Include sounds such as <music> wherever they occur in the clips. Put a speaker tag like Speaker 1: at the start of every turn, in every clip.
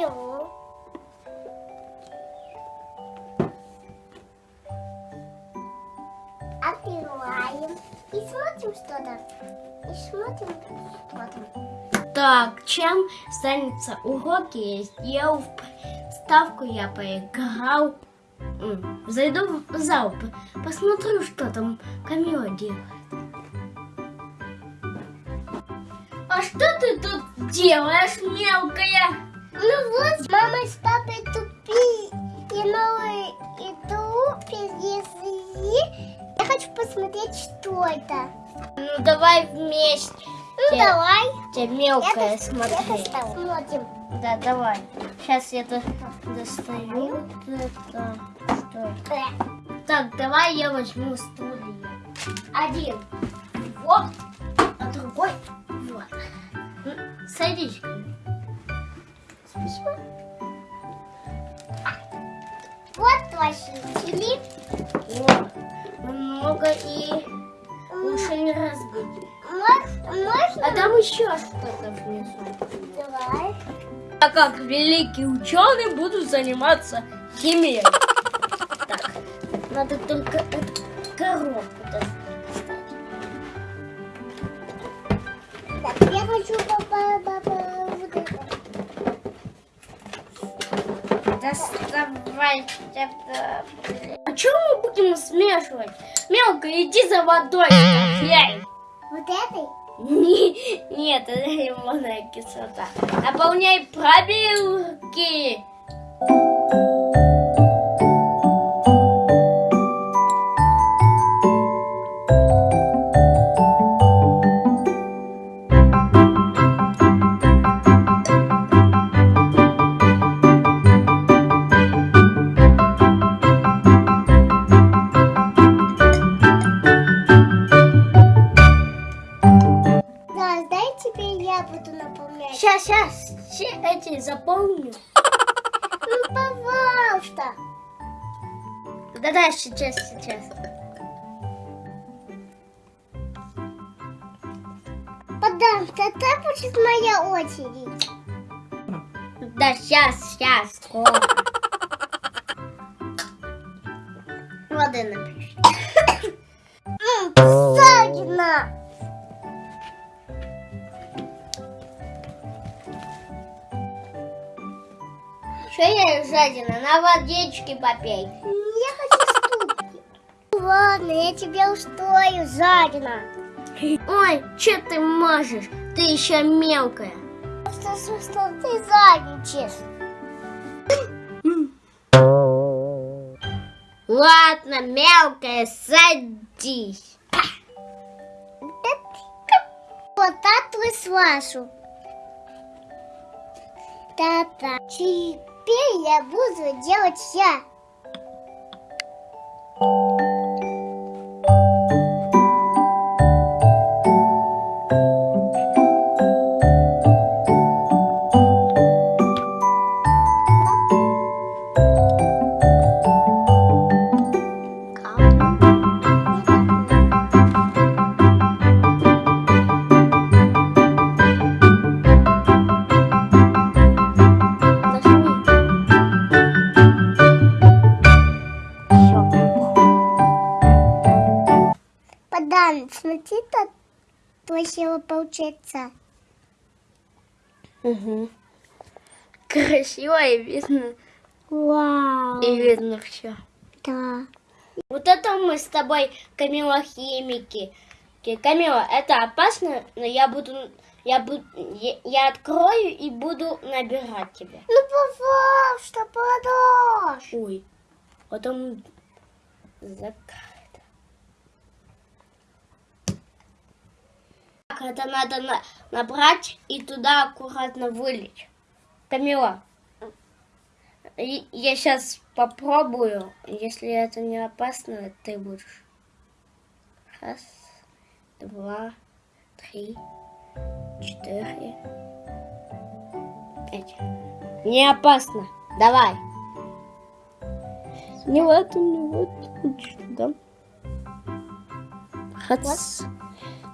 Speaker 1: Вижу. Открываем и смотрим что-то. И смотрим, что там.
Speaker 2: Так, чем станется уроки? Я сделал ставку, я поиграл. Зайду в зал, по- посмотрю, что там Камила делает. А что ты тут делаешь, мелкая?
Speaker 1: Ну вот, мама с папой тупи и новые иду привезли. Я хочу посмотреть, что это.
Speaker 2: Ну давай вместе.
Speaker 1: Ну давай.
Speaker 2: Тебе мелкая
Speaker 1: Это-
Speaker 2: смотри.
Speaker 1: это смотрим.
Speaker 2: Да, давай. Сейчас я до- достаю. Это, что это?
Speaker 1: Э,
Speaker 2: Так, давай я возьму стулья. Один вот, а другой вот. Садись.
Speaker 1: Спасибо. Вот твои
Speaker 2: Вот. Много и лучше не разбить.
Speaker 1: Можно?
Speaker 2: А там еще что-то внизу.
Speaker 1: Давай.
Speaker 2: А как великий ученый буду заниматься химией. Так, надо только эту коробку достать.
Speaker 1: Так, я хочу папа, папа, вот это.
Speaker 2: Доставай это. А что мы будем смешивать? Мелко, иди за водой, стреляй.
Speaker 1: Вот этой?
Speaker 2: Не- Нет, это лимонная кислота. Наполняй пробирки. Заполню.
Speaker 1: Ну, пожалуйста.
Speaker 2: Да-да, сейчас, сейчас.
Speaker 1: Подам, тогда будет моя очередь.
Speaker 2: Да, сейчас, сейчас, скоро. Жадина? На водичке попей.
Speaker 1: Я хочу ступки. Ладно, я тебя устрою, жадина.
Speaker 2: Ой, что ты можешь? Ты еще мелкая.
Speaker 1: Что, что, что ты задничаешь?
Speaker 2: Ладно, мелкая, садись.
Speaker 1: Вот так вы свашу. Та-та. Теперь я буду делать я. Красиво получается.
Speaker 2: Угу. Красиво и видно,
Speaker 1: Вау.
Speaker 2: и видно все.
Speaker 1: Да.
Speaker 2: Вот это мы с тобой, Камила, химики. Ки- Камила, это опасно, но я буду, я буду, я, я открою и буду набирать тебя.
Speaker 1: Ну, пожалуйста, подашь.
Speaker 2: Ой, потом закрыто. Это надо на- набрать и туда аккуратно вылить. Камила, я сейчас попробую. Если это не опасно, ты будешь. Раз, два, три, четыре, пять. Не опасно. Давай. Не в эту, не. Вот сюда. Хац. М,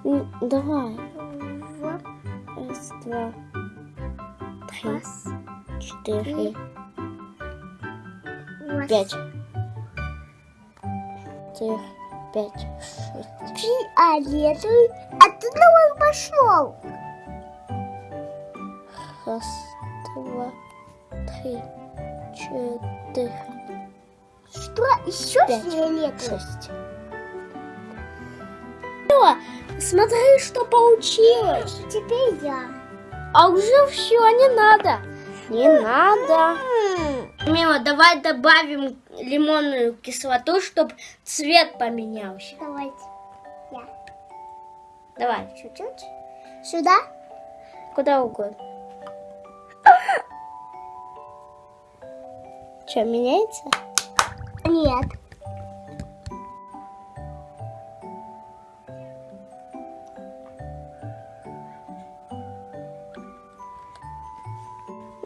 Speaker 2: Давай.
Speaker 1: Вот.
Speaker 2: Раз, два, три,
Speaker 1: Раз,
Speaker 2: четыре,
Speaker 1: раз,
Speaker 2: пять. Четыре, пять, шесть.
Speaker 1: Фиолетовый. Оттуда он пошел.
Speaker 2: Раз, два, три, четыре,
Speaker 1: Что? Еще
Speaker 2: Пять,
Speaker 1: фиолетовый?
Speaker 2: шесть. Смотри, что получилось.
Speaker 1: Теперь я.
Speaker 2: А уже все, не надо. Не надо. Мила, давай добавим лимонную кислоту, чтобы цвет поменялся.
Speaker 1: Давайте. Я.
Speaker 2: Давай,
Speaker 1: Чуть-чуть. Сюда?
Speaker 2: куда угодно. Что, меняется?
Speaker 1: Нет.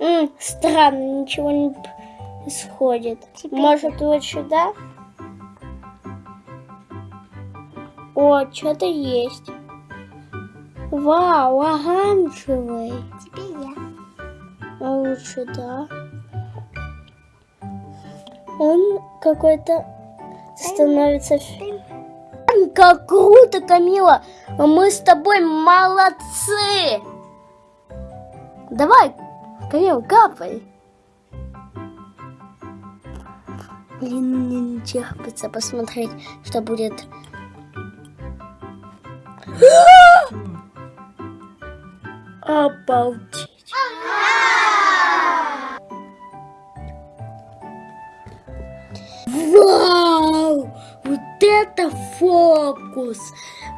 Speaker 2: М, странно, ничего не происходит.
Speaker 1: Теперь
Speaker 2: Может, вот сюда? О, что-то есть. Вау, оранжевый.
Speaker 1: Теперь я.
Speaker 2: А вот сюда. Он какой-то становится... Как круто, Камила! Мы с тобой молодцы! Давай, Камил, капай. Блин, не терпится посмотреть, что будет. <gasps> Обалдеть. Вау! Вот это фокус!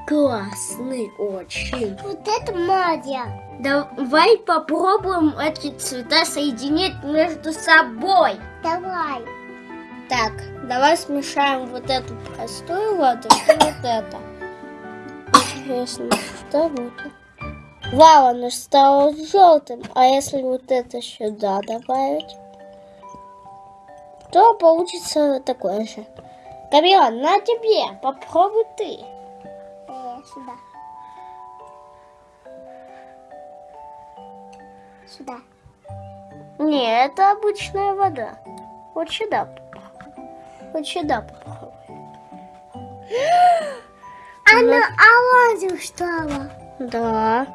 Speaker 2: Классный очень.
Speaker 1: Вот это Мадя.
Speaker 2: Давай попробуем эти цвета соединить между собой.
Speaker 1: Давай.
Speaker 2: Так, давай смешаем вот эту простую воду и <coughs> вот это. Интересно, что будет? Вау, оно стало желтым. А если вот это сюда добавить, то получится такое же. Камила, на тебе, попробуй ты.
Speaker 1: Сюда. Сюда.
Speaker 2: Не, это обычная вода. Вот сюда. Вот сюда попробуй.
Speaker 1: Она оранжевым стала.
Speaker 2: Да.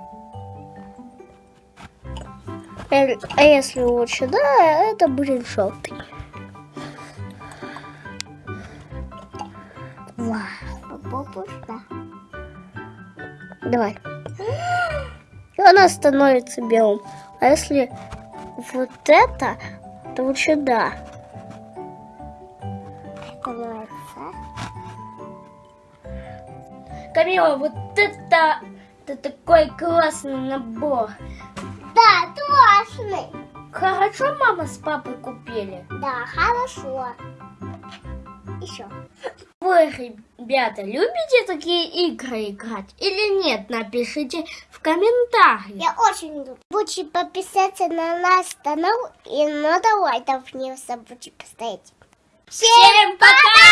Speaker 2: А если вот сюда, это будет желтый. Вау.
Speaker 1: Попробуй сюда.
Speaker 2: Давай. И она становится белым. А если вот это, то сюда.
Speaker 1: Становится.
Speaker 2: Камила, вот это, это такой классный набор.
Speaker 1: Да, классный.
Speaker 2: Хорошо мама с папой купили?
Speaker 1: Да, хорошо. Еще.
Speaker 2: Вы, ребята, любите такие игры играть или нет? Напишите в комментариях.
Speaker 1: Я очень люблю. Будьте подписаться на наш канал и на давай там не забудьте поставить.
Speaker 2: Всем пока!